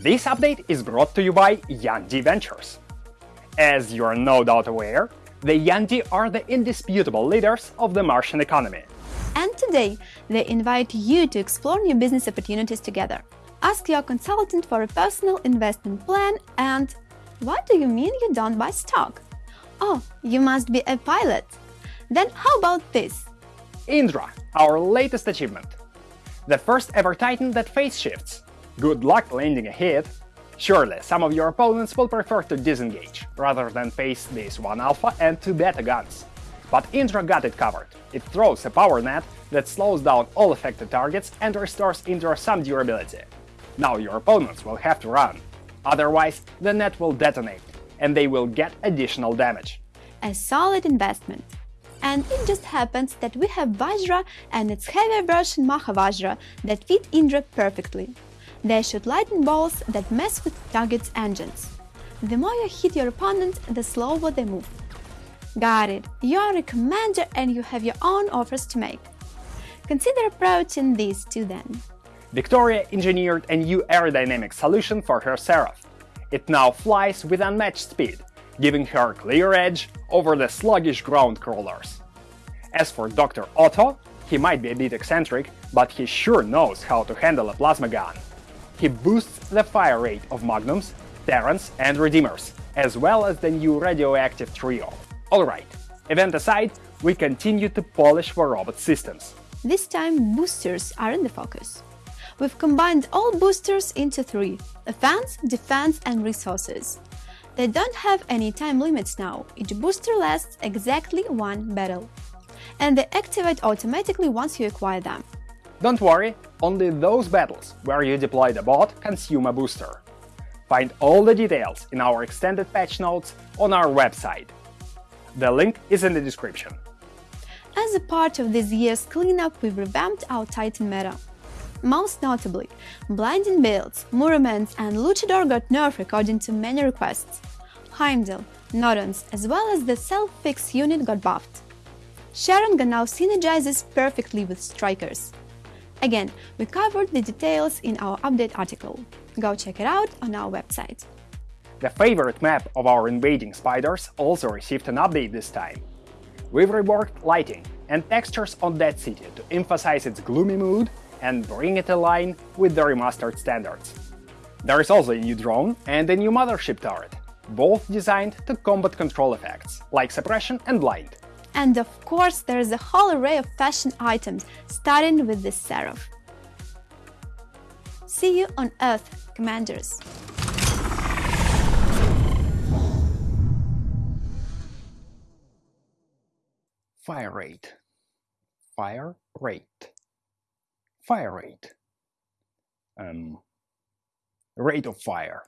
This update is brought to you by Yandi Ventures. As you are no doubt aware, the Yandi are the indisputable leaders of the Martian economy. And today, they invite you to explore new business opportunities together. Ask your consultant for a personal investment plan and what do you mean you don't buy stock? Oh, you must be a pilot. Then how about this? Indra, our latest achievement. The first ever Titan that phase shifts. Good luck landing a hit. Surely, some of your opponents will prefer to disengage, rather than face these 1 alpha and 2 beta guns. But Indra got it covered. It throws a power net that slows down all affected targets and restores Indra some durability. Now your opponents will have to run. Otherwise, the net will detonate, and they will get additional damage. A solid investment. And it just happens that we have Vajra and its heavier version Mahavajra that fit Indra perfectly. They shoot lightning bolts that mess with target's engines. The more you hit your opponent, the slower they move. Got it, you're a commander and you have your own offers to make. Consider approaching these two then. Victoria engineered a new aerodynamic solution for her Seraph. It now flies with unmatched speed, giving her a clear edge over the sluggish ground crawlers. As for Dr. Otto, he might be a bit eccentric, but he sure knows how to handle a plasma gun. He boosts the fire rate of Magnums, Tarans and Redeemers, as well as the new radioactive trio. Alright, event aside, we continue to polish the robot systems. This time boosters are in the focus. We've combined all boosters into three – offense, defense and resources. They don't have any time limits now, each booster lasts exactly one battle. And they activate automatically once you acquire them. Don't worry, only those battles where you deploy the bot consume a booster. Find all the details in our extended patch notes on our website. The link is in the description. As a part of this year's cleanup, we revamped our Titan meta. Most notably, Blinding builds, Murometz and Luchador got nerfed according to many requests. Heimdall, Nodens, as well as the Self-Fix unit got buffed. Sharanga now synergizes perfectly with Strikers. Again, we covered the details in our update article. Go check it out on our website. The favorite map of our invading spiders also received an update this time. We've reworked lighting and textures on Dead City to emphasize its gloomy mood and bring it in line with the remastered standards. There is also a new drone and a new mothership turret, both designed to combat control effects, like suppression and blind. And of course, there is a whole array of fashion items, starting with this Seraph. See you on Earth, Commanders! Fire rate. Fire rate. Fire rate. Um, rate of fire.